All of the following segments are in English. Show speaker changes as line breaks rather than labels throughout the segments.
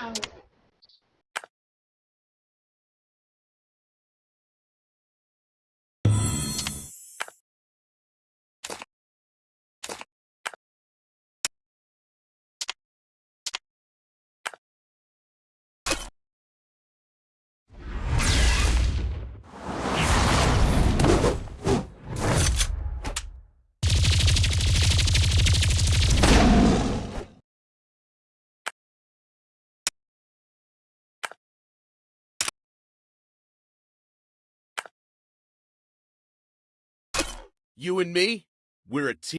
No. You and me, we're a team.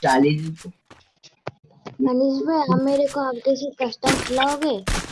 challenge
Manish भाई आप मेरे को आपके से कस्टम खिलाओगे?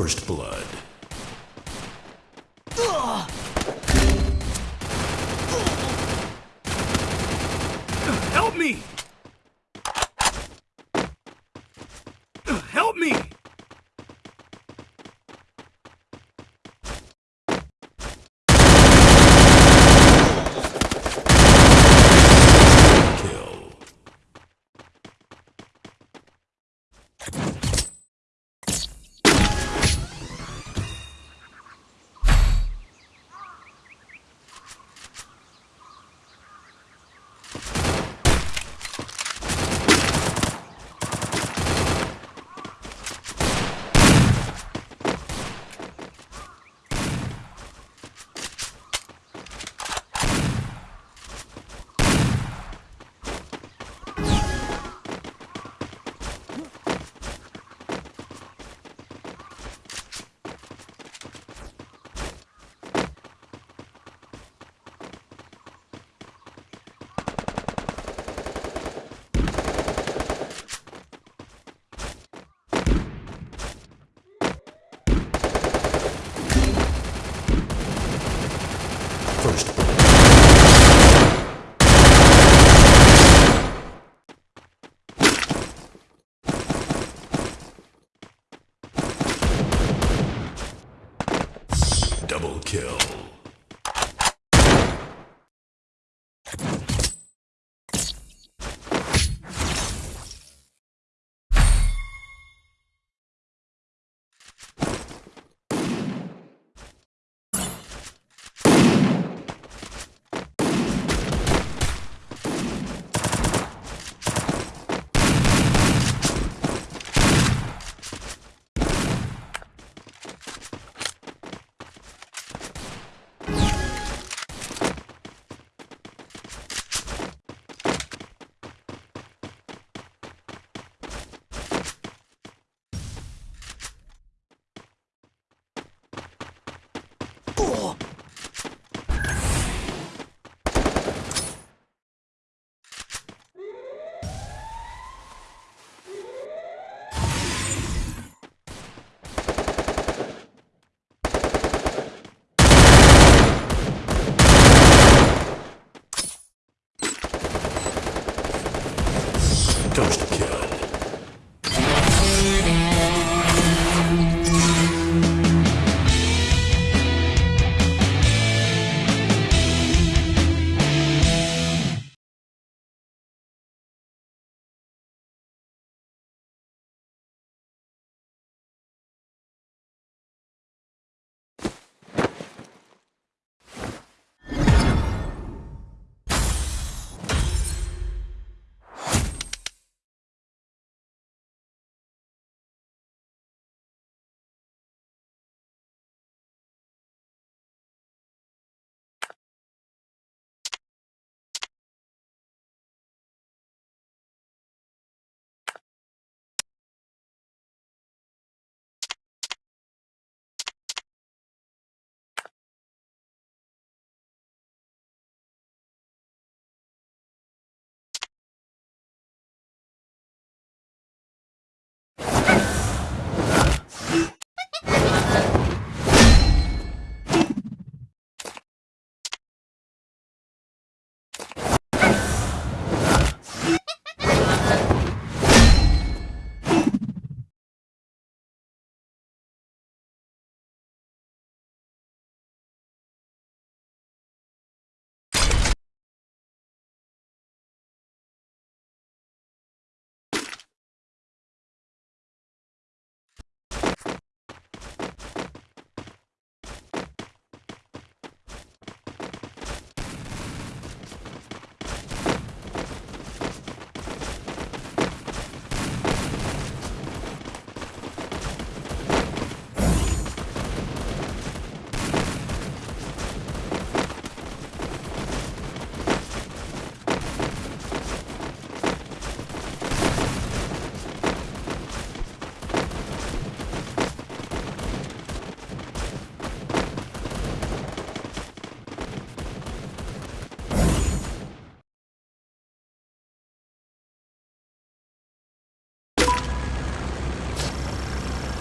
First blood.
Help me! Help me!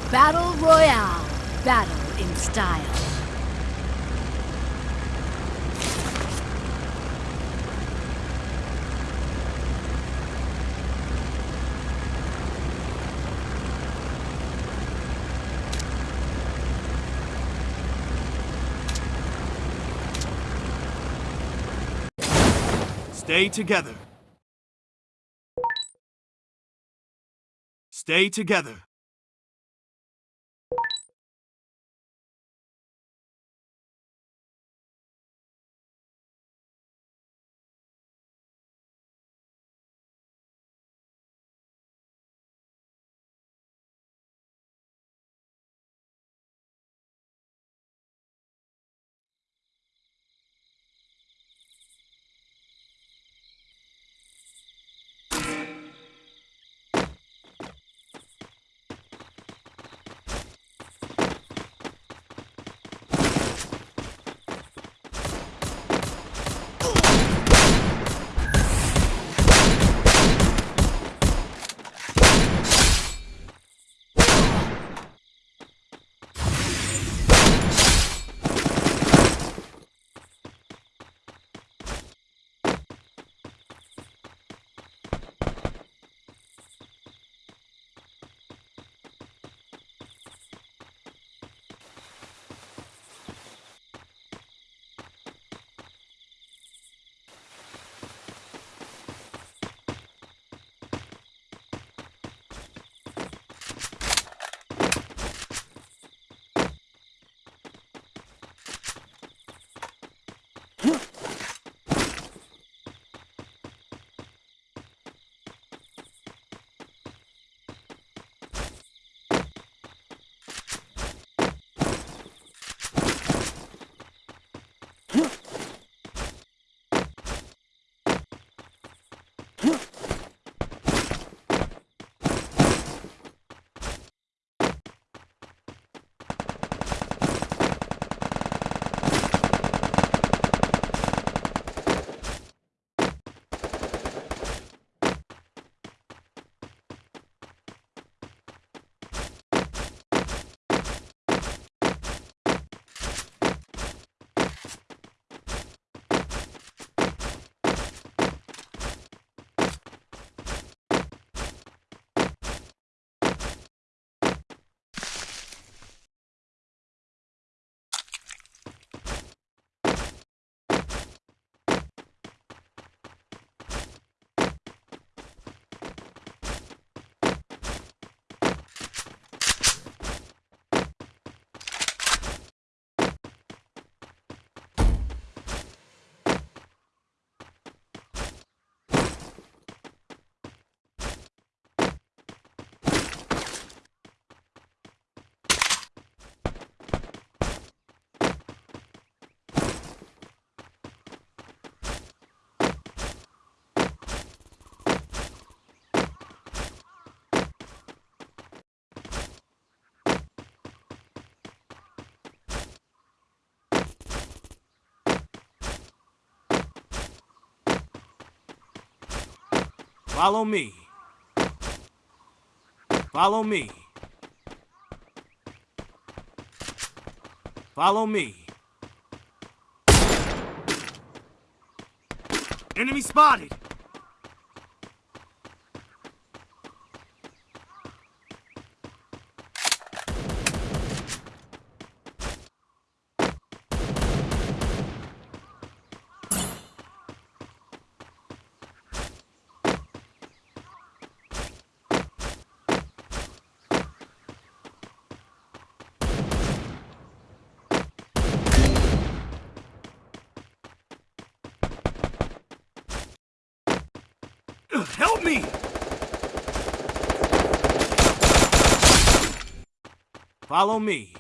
Battle Royale. Battle in style.
Stay together. Stay together. Follow me. Follow me. Follow me. Enemy spotted! Ugh, Help me! Follow me.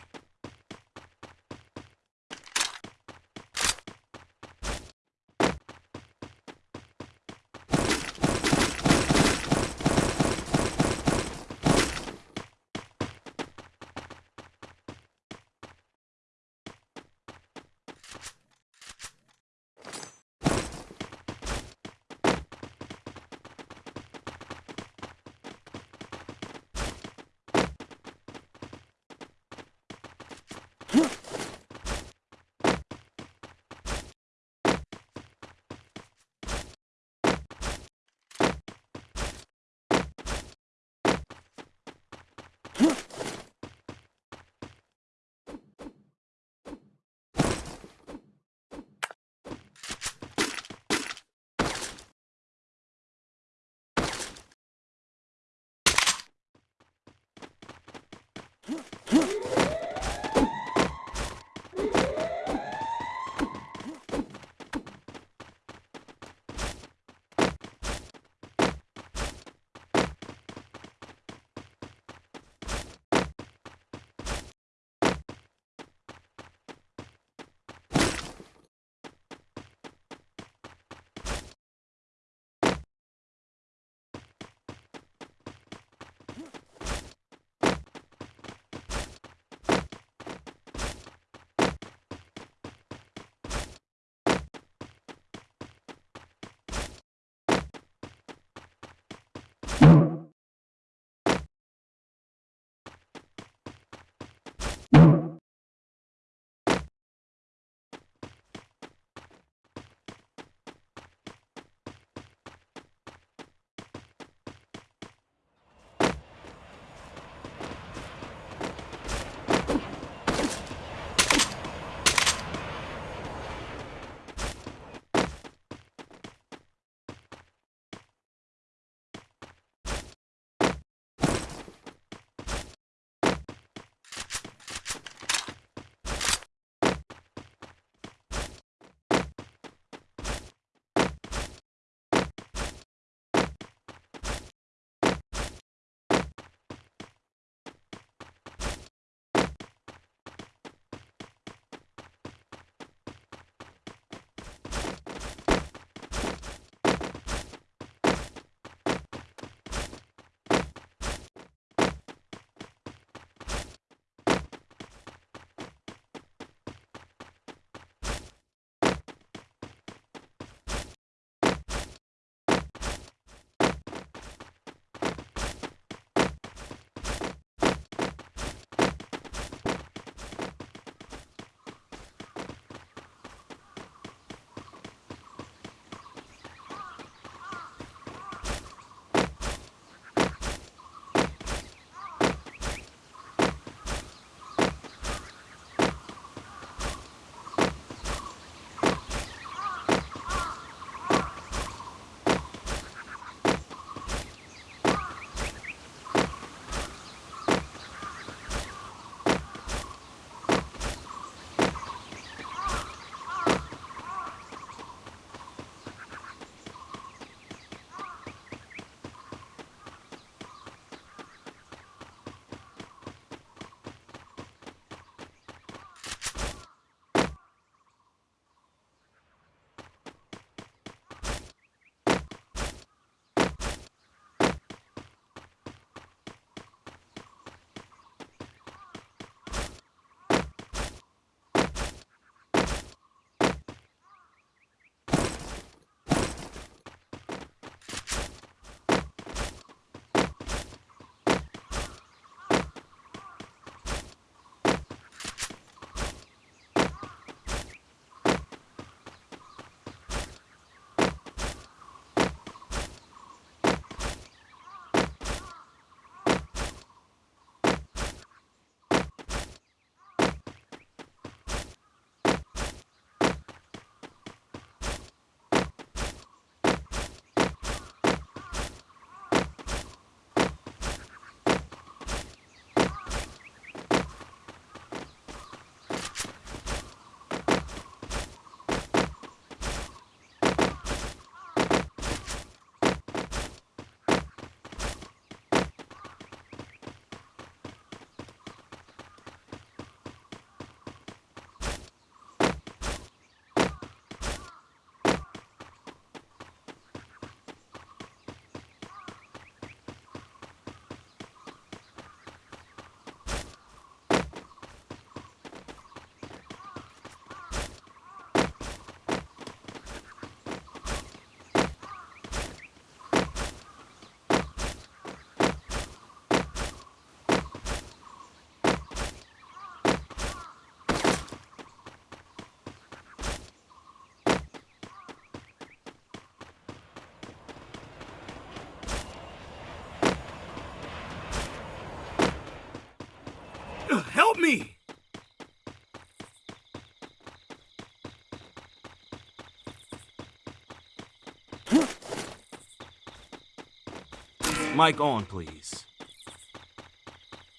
Mic on, please.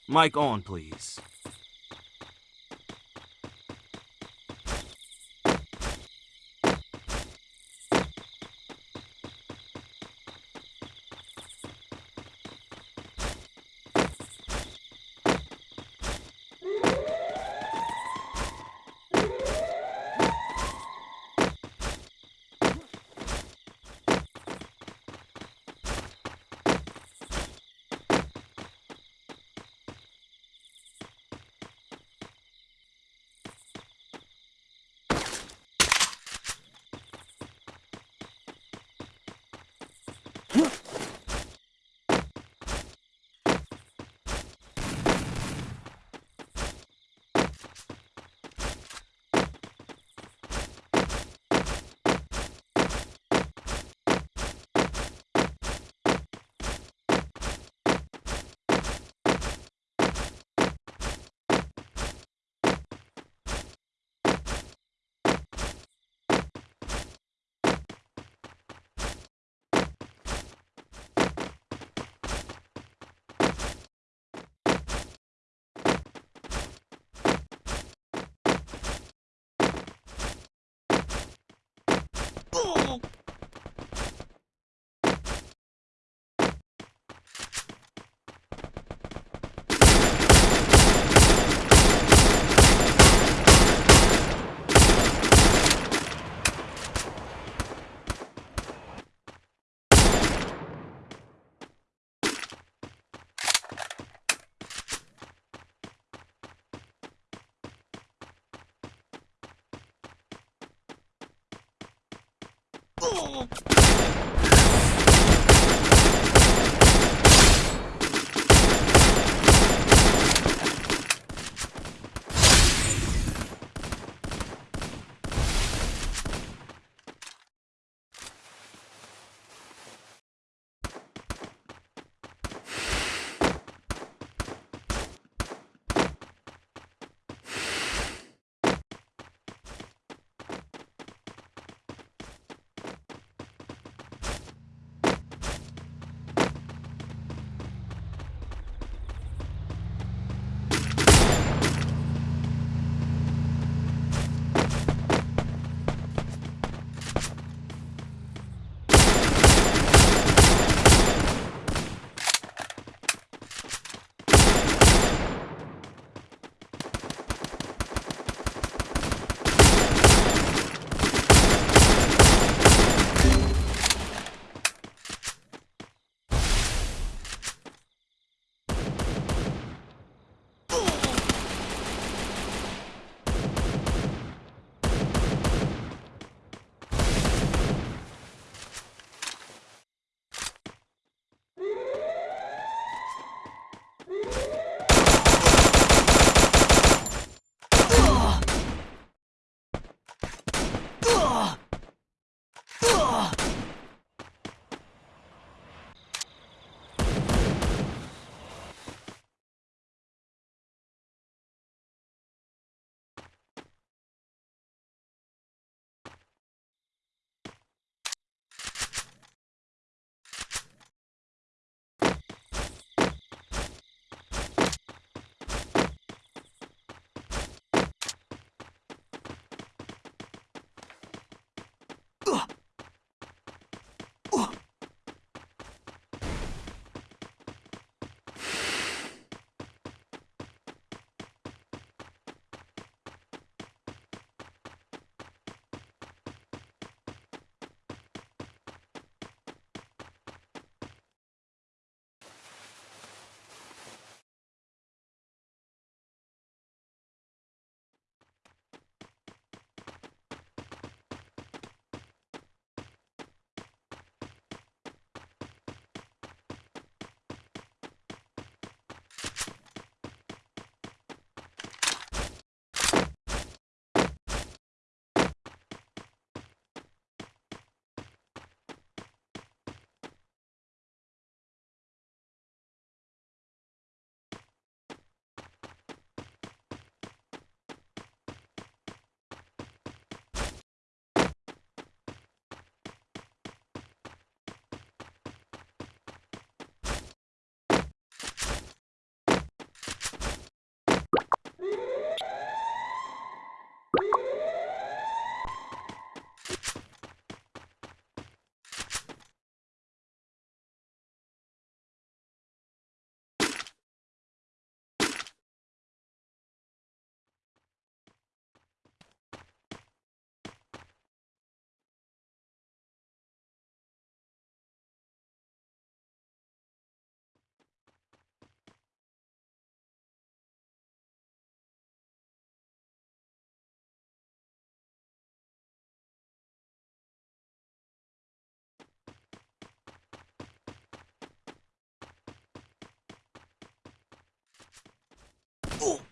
Mic on, please.
Huh? Oh! 어! Battle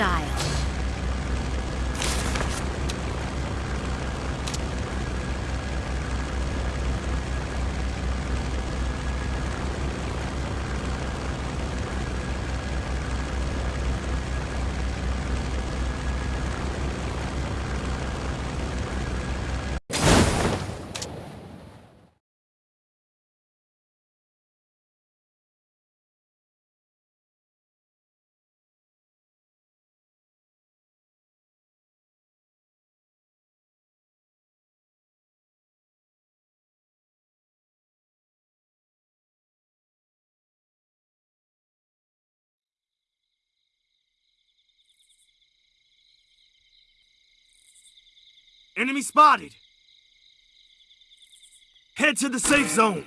style.
Enemy spotted! Head to the safe zone!